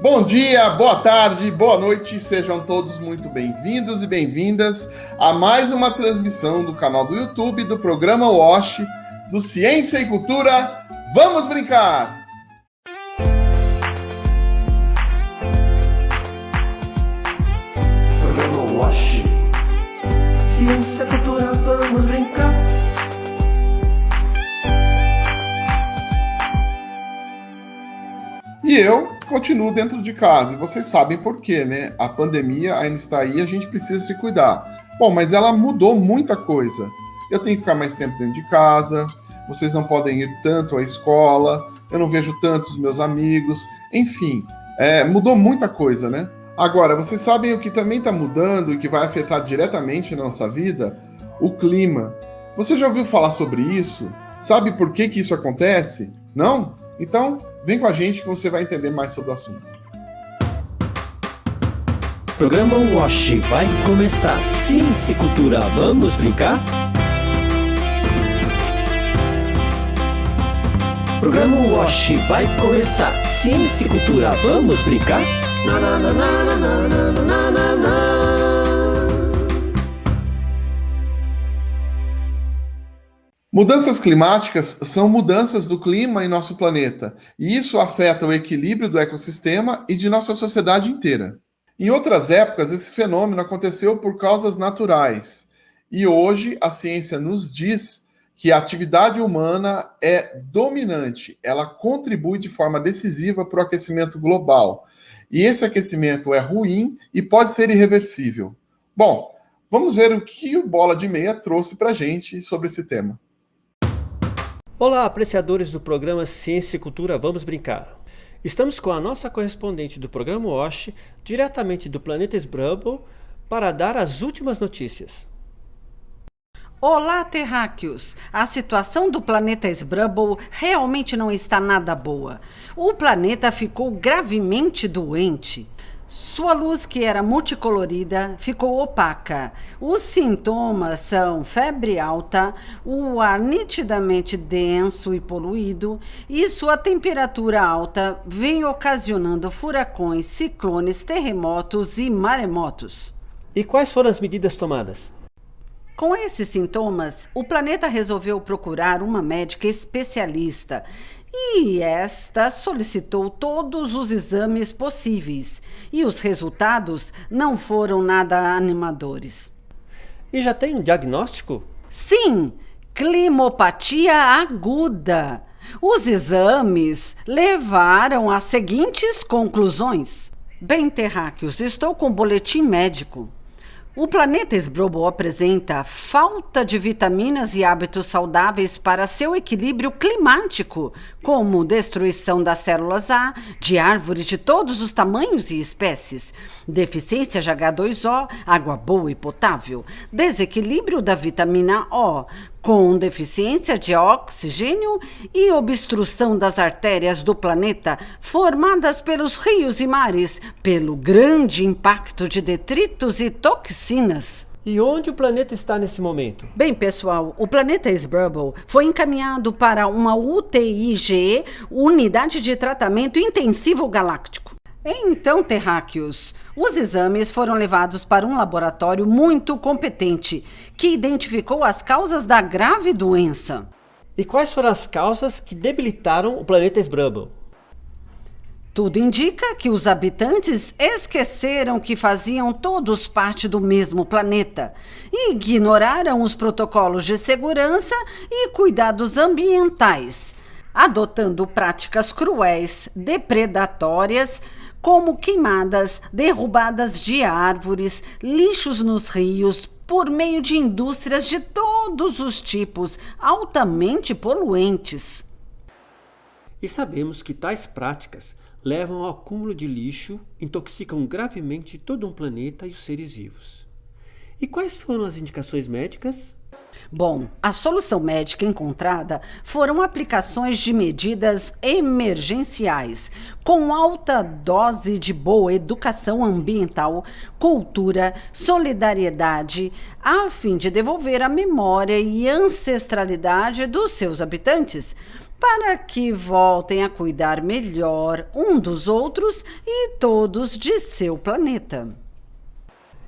Bom dia, boa tarde, boa noite, sejam todos muito bem-vindos e bem-vindas a mais uma transmissão do canal do YouTube do programa WASH do Ciência e Cultura. Vamos brincar! Programa WASH Ciência, Cultura, vamos brincar E eu continuo dentro de casa. E vocês sabem por quê, né? A pandemia ainda está aí, a gente precisa se cuidar. Bom, mas ela mudou muita coisa. Eu tenho que ficar mais tempo dentro de casa, vocês não podem ir tanto à escola, eu não vejo tantos meus amigos, enfim, é, mudou muita coisa, né? Agora, vocês sabem o que também está mudando e que vai afetar diretamente na nossa vida? O clima. Você já ouviu falar sobre isso? Sabe por que, que isso acontece? Não? Então, vem com a gente que você vai entender mais sobre o assunto. Programa WASH vai começar Ciência e Cultura, vamos brincar? Programa WASH vai começar Ciência e Cultura, vamos brincar? Na, na, na, na, na, na, na, na, na. Mudanças climáticas são mudanças do clima em nosso planeta, e isso afeta o equilíbrio do ecossistema e de nossa sociedade inteira. Em outras épocas, esse fenômeno aconteceu por causas naturais, e hoje a ciência nos diz que a atividade humana é dominante, ela contribui de forma decisiva para o aquecimento global. E esse aquecimento é ruim e pode ser irreversível. Bom, vamos ver o que o Bola de Meia trouxe para a gente sobre esse tema. Olá, apreciadores do programa Ciência e Cultura Vamos Brincar. Estamos com a nossa correspondente do programa WASH, diretamente do planeta Sbrubble, para dar as últimas notícias. Olá, terráqueos! A situação do planeta Sbrubble realmente não está nada boa. O planeta ficou gravemente doente. Sua luz, que era multicolorida, ficou opaca. Os sintomas são febre alta, o ar nitidamente denso e poluído, e sua temperatura alta vem ocasionando furacões, ciclones, terremotos e maremotos. E quais foram as medidas tomadas? Com esses sintomas, o planeta resolveu procurar uma médica especialista e esta solicitou todos os exames possíveis e os resultados não foram nada animadores. E já tem um diagnóstico? Sim, climopatia aguda. Os exames levaram às seguintes conclusões. Bem, terráqueos, estou com um boletim médico. O planeta Sbrobo apresenta falta de vitaminas e hábitos saudáveis para seu equilíbrio climático, como destruição das células A de árvores de todos os tamanhos e espécies, deficiência de H2O, água boa e potável, desequilíbrio da vitamina O, com deficiência de oxigênio e obstrução das artérias do planeta formadas pelos rios e mares, pelo grande impacto de detritos e toxinas. E onde o planeta está nesse momento? Bem, pessoal, o planeta Sbrubble foi encaminhado para uma UTIG, Unidade de Tratamento Intensivo Galáctico. Então, terráqueos, os exames foram levados para um laboratório muito competente que identificou as causas da grave doença. E quais foram as causas que debilitaram o planeta Sbrubble? Tudo indica que os habitantes esqueceram que faziam todos parte do mesmo planeta e ignoraram os protocolos de segurança e cuidados ambientais, adotando práticas cruéis, depredatórias como queimadas, derrubadas de árvores, lixos nos rios, por meio de indústrias de todos os tipos, altamente poluentes. E sabemos que tais práticas levam ao acúmulo de lixo, intoxicam gravemente todo um planeta e os seres vivos. E quais foram as indicações médicas? Bom, a solução médica encontrada foram aplicações de medidas emergenciais, com alta dose de boa educação ambiental, cultura, solidariedade, a fim de devolver a memória e ancestralidade dos seus habitantes, para que voltem a cuidar melhor um dos outros e todos de seu planeta.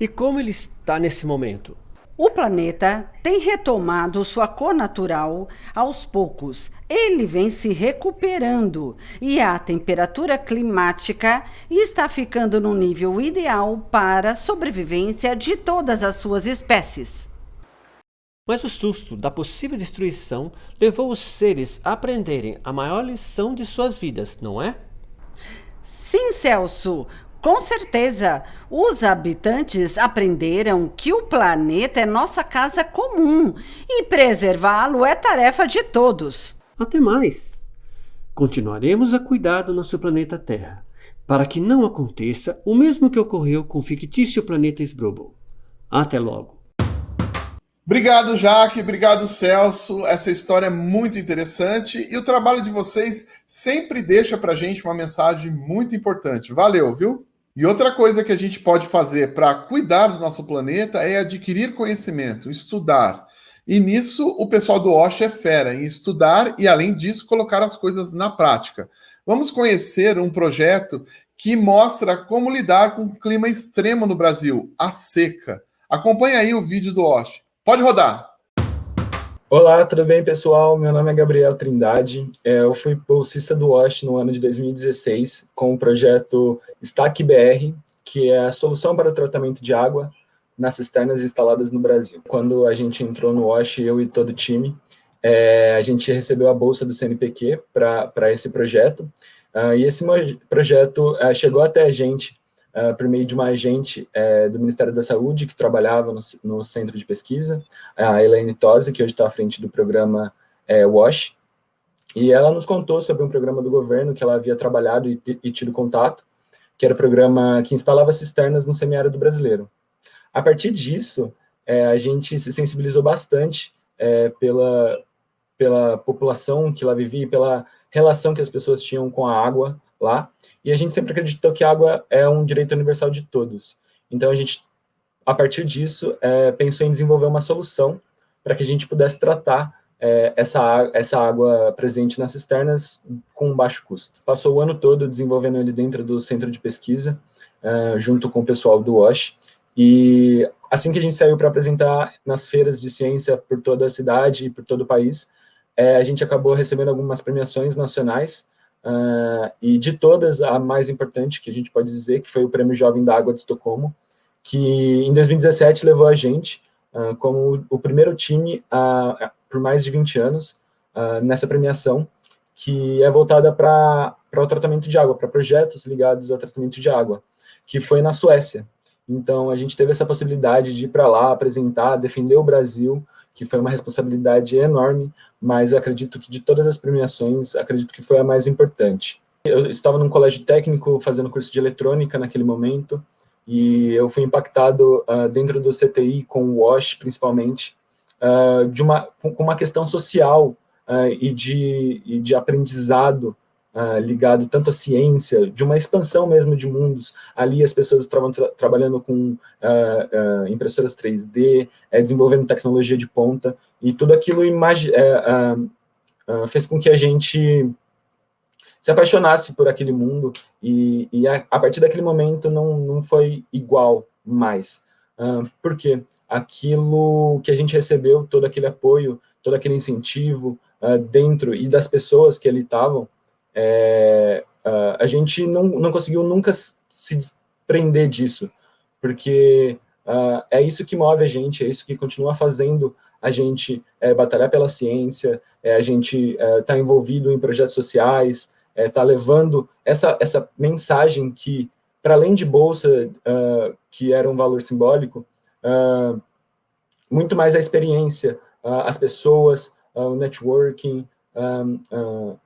E como ele está nesse momento? O planeta tem retomado sua cor natural aos poucos. Ele vem se recuperando e a temperatura climática está ficando no nível ideal para a sobrevivência de todas as suas espécies. Mas o susto da possível destruição levou os seres a aprenderem a maior lição de suas vidas, não é? Sim, Celso. Com certeza, os habitantes aprenderam que o planeta é nossa casa comum e preservá-lo é tarefa de todos. Até mais. Continuaremos a cuidar do nosso planeta Terra, para que não aconteça o mesmo que ocorreu com o fictício planeta Sbrubble. Até logo. Obrigado, Jaque. Obrigado, Celso. Essa história é muito interessante e o trabalho de vocês sempre deixa para gente uma mensagem muito importante. Valeu, viu? E outra coisa que a gente pode fazer para cuidar do nosso planeta é adquirir conhecimento, estudar. E nisso o pessoal do OSH é fera em estudar e, além disso, colocar as coisas na prática. Vamos conhecer um projeto que mostra como lidar com o clima extremo no Brasil, a seca. Acompanhe aí o vídeo do OSH. Pode rodar! Olá, tudo bem, pessoal? Meu nome é Gabriel Trindade. É, eu fui bolsista do WASH no ano de 2016 com o projeto STAC BR, que é a solução para o tratamento de água nas cisternas instaladas no Brasil. Quando a gente entrou no WASH, eu e todo o time, é, a gente recebeu a bolsa do CNPq para esse projeto, uh, e esse projeto uh, chegou até a gente uh, por meio de uma agente uh, do Ministério da Saúde que trabalhava no, no centro de pesquisa, a Elaine Tosi, que hoje está à frente do programa uh, WASH, e ela nos contou sobre um programa do governo que ela havia trabalhado e, e tido contato, que era o programa que instalava cisternas no semiárido brasileiro. A partir disso, a gente se sensibilizou bastante pela, pela população que lá vivia, pela relação que as pessoas tinham com a água, lá, e a gente sempre acreditou que a água é um direito universal de todos. Então a gente, a partir disso, é, pensou em desenvolver uma solução para que a gente pudesse tratar é, essa, essa água presente nas cisternas com baixo custo. Passou o ano todo desenvolvendo ele dentro do centro de pesquisa, é, junto com o pessoal do WASH, e assim que a gente saiu para apresentar nas feiras de ciência por toda a cidade e por todo o país, é, a gente acabou recebendo algumas premiações nacionais, Uh, e de todas, a mais importante que a gente pode dizer, que foi o Prêmio Jovem da Água de Estocolmo, que em 2017 levou a gente uh, como o primeiro time uh, por mais de 20 anos nessa premiação, que é voltada para o tratamento de água, para projetos ligados ao tratamento de água, que foi na Suécia. Então, a gente teve essa possibilidade de ir para lá, apresentar, defender o Brasil, que foi uma responsabilidade enorme, mas acredito que de todas as premiações, acredito que foi a mais importante. Eu estava num colégio técnico fazendo curso de eletrônica naquele momento, e eu fui impactado uh, dentro do CTI com o WASH, principalmente, uh, de uma, com uma questão social uh, e, de, e de aprendizado uh, ligado tanto à ciência, de uma expansão mesmo de mundos. Ali as pessoas estavam tra trabalhando com uh, uh, impressoras 3D, é, desenvolvendo tecnologia de ponta, e tudo aquilo é, fez com que a gente se apaixonasse por aquele mundo, e, e a, a, partir daquele momento não, não foi igual mais. Uh, por quê? Aquilo que a gente recebeu, todo aquele apoio, todo aquele incentivo uh, dentro e das pessoas que ali estavam, é, a gente não, não conseguiu nunca se desprender disso, porque uh, é isso que move a gente, é isso que continua fazendo a gente é, batalhar pela ciência, é, a gente está é, envolvido em projetos sociais, está é, levando essa, essa mensagem que, para além de bolsa, uh, que era um valor simbólico, uh, muito mais a experiência, as pessoas, o networking,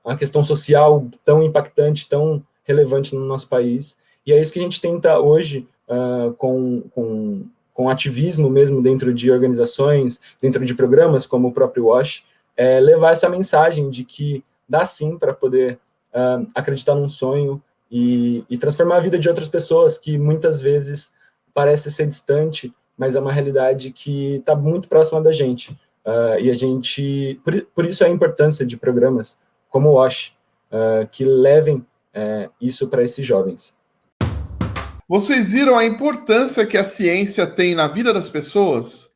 a questão social tão impactante, tão relevante no nosso país. E é isso que a gente tenta hoje, uh, com, com, com ativismo mesmo dentro de organizações, dentro de programas como o próprio WASH, é levar essa mensagem de que dá sim para poder uh, acreditar num sonho e, e, transformar a vida de outras pessoas que muitas vezes parece ser distante, mas é uma realidade que está muito próxima da gente. Uh, e a gente, por, por, isso a importância de programas como o WASH, uh, que levem uh, isso para esses jovens. Vocês viram a importância que a ciência tem na vida das pessoas?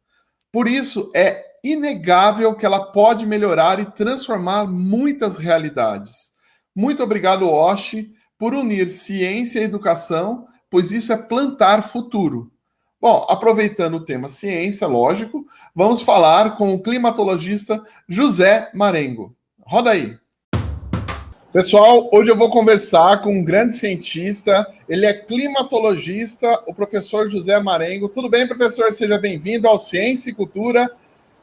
Por isso, é inegável que ela pode melhorar e transformar muitas realidades. Muito obrigado, Oshi, por unir ciência e educação, pois isso é plantar futuro. Bom, aproveitando o tema ciência, lógico, vamos falar com o climatologista José Marengo. Roda aí. Pessoal, hoje eu vou conversar com um grande cientista, ele é climatologista, o professor José Marengo. Tudo bem, professor? Seja bem-vindo ao Ciência e Cultura.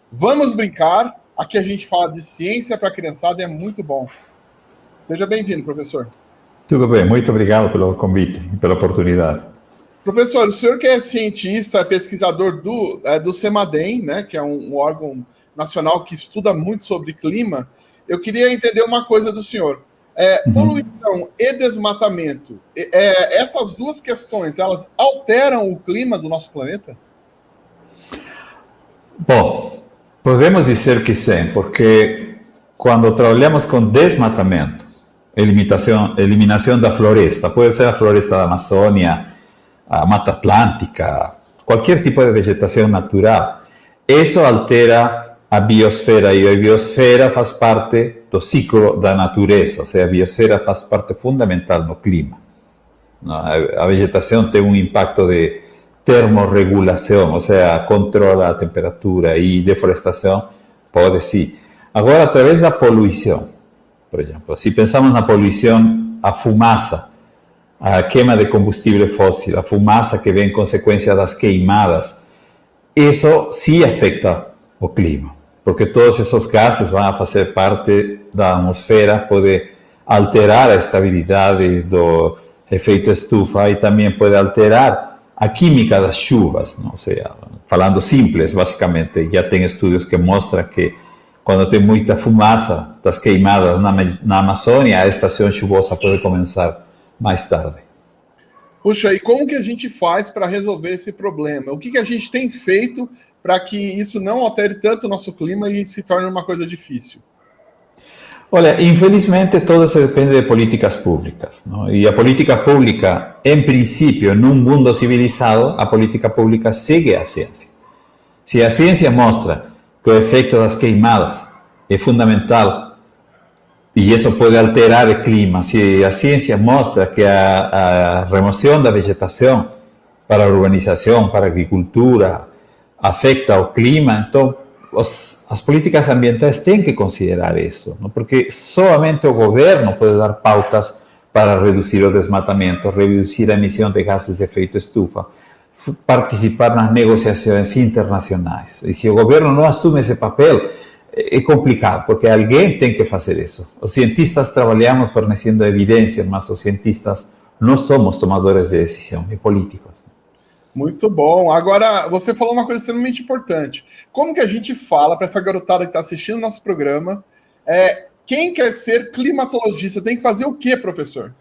Vamos brincar. Aqui a gente fala de ciência para a criançada, é muito bom. Seja bem-vindo, professor. Tudo bem, muito obrigado pelo convite e pela oportunidade. Professor, o senhor que é cientista, pesquisador do, é, do CEMADEM, né, que é um, um órgão nacional que estuda muito sobre clima, eu queria entender uma coisa do senhor. É, uhum. Poluição e desmatamento, é, essas duas questões, elas alteram o clima do nosso planeta? Bom, podemos dizer que sim, porque quando trabalhamos com desmatamento, eliminação, eliminação da floresta, pode ser a floresta da Amazônia, a Mata Atlântica, qualquer tipo de vegetação natural, isso altera a biosfera e a biosfera faz parte do ciclo da natureza, ou seja, a biosfera faz parte fundamental no clima. A vegetação tem um impacto de termorregulação, ou seja, controla a temperatura e deforestação, pode sim. Agora, através da poluição, por exemplo, se pensamos na poluição, a fumaça, a queima de combustível fóssil, a fumaça que vem em consequência das queimadas, isso sim afeta o clima porque todos esos gases a fazer parte da atmosfera, pode alterar a estabilidade do efeito estufa e também pode alterar a química das chuvas, não? ou seja, falando simples, basicamente, já tem estudos que mostram que quando tem muita fumaça das queimadas na, na Amazônia, a estação chuvosa pode começar mais tarde. Puxa, e como que a gente faz para resolver esse problema? O que, que a gente tem feito para que isso não altere tanto o nosso clima e se torne uma coisa difícil? Olha, infelizmente todo isso depende de políticas públicas. Não? E a política pública, em princípio, num mundo civilizado, a política pública segue a ciência. Se a ciência mostra que o efeito das queimadas é fundamental e isso pode alterar o clima, se a ciência mostra que a, a remoção da vegetação para a urbanização, para agricultura, afecta o clima, então os, as políticas ambientais têm que considerar isso, não? porque somente o governo pode dar pautas para reduzir o desmatamento, reduzir a emissão de gases de efeito estufa, participar nas negociações internacionais. E se o governo não assume esse papel, é complicado, porque alguém tem que fazer isso. Os cientistas trabalhamos fornecendo evidências, mas os cientistas não somos tomadores de decisão, e políticos. Muito bom. Agora, você falou uma coisa extremamente importante. Como que a gente fala para essa garotada que está assistindo o nosso programa? É, quem quer ser climatologista tem que fazer o que, professor?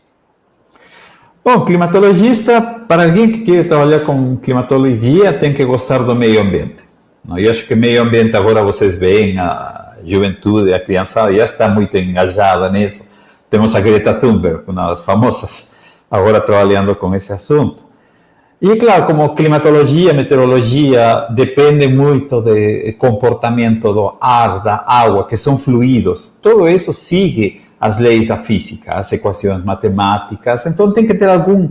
Bom, climatologista, para alguém que quer trabalhar com climatologia, tem que gostar do meio ambiente. Eu acho que meio ambiente agora vocês veem, a juventude, a criançada já está muito engajada nisso. Temos a Greta Thunberg, uma das famosas, agora trabalhando com esse assunto. E claro, como climatologia, meteorologia depende muito do comportamento do ar, da água, que são fluidos. Tudo isso sigue as leis da física, as equações matemáticas. Então tem que ter algum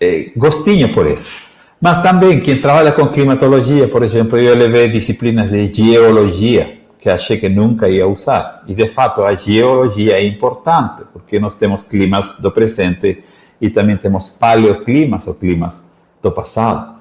eh, gostinho por isso. Mas também quem trabalha com climatologia, por exemplo, eu levei disciplinas de geologia que achei que nunca ia usar. E de fato a geologia é importante porque nós temos climas do presente e também temos paleoclimas ou climas do passado.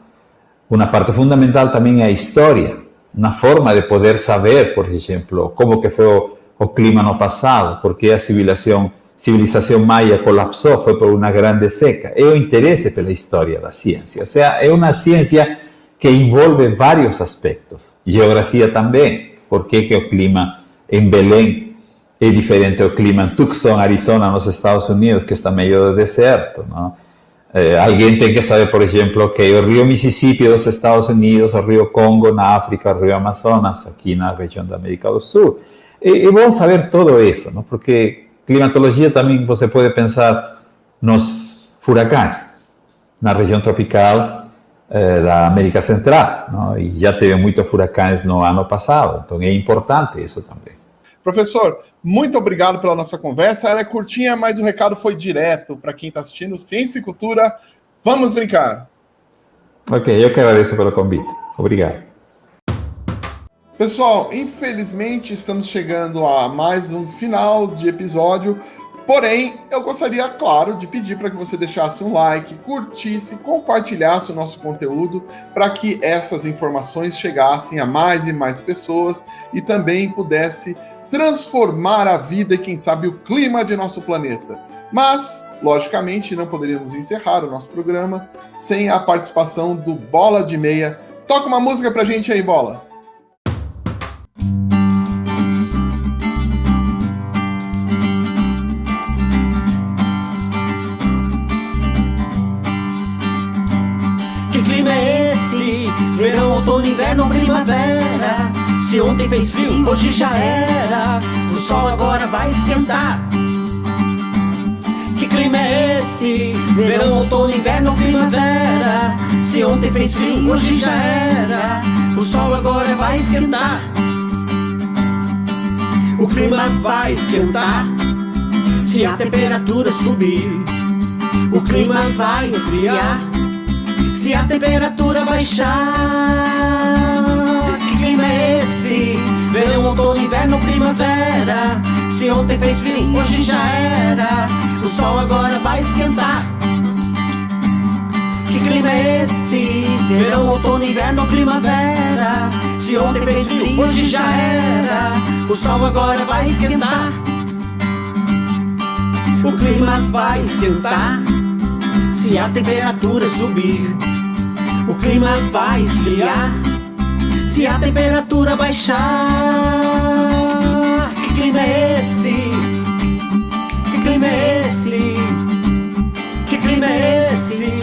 Uma parte fundamental também é a história, na forma de poder saber, por exemplo, como que foi o, o clima no passado, porque a civilização civilização maia colapsou, foi por uma grande seca. É o interesse pela história da ciência. Ou seja, é uma ciência que envolve vários aspectos. Geografia também. Por que, que clima em Belém é diferente o clima em Tucson, Arizona, nos Estados Unidos, que está meio do deserto. Não? Eh, que saber, por exemplo, que o rio Mississippi dos Estados Unidos, o rio Congo na África, o rio Amazonas aqui na região da América do Sul. É, é bom saber tudo isso, não? porque climatologia também você pode pensar nos furacões, na região tropical eh, da América Central, não? e já teve muitos furacões no ano passado, então é importante isso também. Professor, muito obrigado pela nossa conversa. Ela é curtinha, mas o recado foi direto para quem está assistindo. Ciência e Cultura, vamos brincar. Ok, eu que agradeço pelo convite. Obrigado. Pessoal, infelizmente estamos chegando a mais um final de episódio. Porém, eu gostaria, claro, de pedir para que você deixasse um like, curtisse, compartilhasse o nosso conteúdo para que essas informações chegassem a mais e mais pessoas e também pudesse transformar a vida e, quem sabe, o clima de nosso planeta. Mas, logicamente, não poderíamos encerrar o nosso programa sem a participação do Bola de Meia. Toca uma música pra gente aí, Bola. Outono, inverno, primavera. Se ontem fez frio, hoje já era. O sol agora vai esquentar. Que clima é esse? Verão, outono, inverno, primavera. Se ontem fez frio, hoje já era. O sol agora vai esquentar. O clima vai esquentar. Se a temperatura subir, o clima vai esfriar. Se a temperatura baixar, que clima é esse? Verão, outono, inverno, primavera. Se ontem fez frio, hoje já era. O sol agora vai esquentar. Que clima é esse? Verão, outono, inverno, primavera. Se ontem fez frio, hoje já era. O sol agora vai esquentar. O clima vai esquentar se a temperatura subir, o clima vai esfriar. Se a temperatura baixar, que clima é esse? Que clima é esse? Que clima é esse?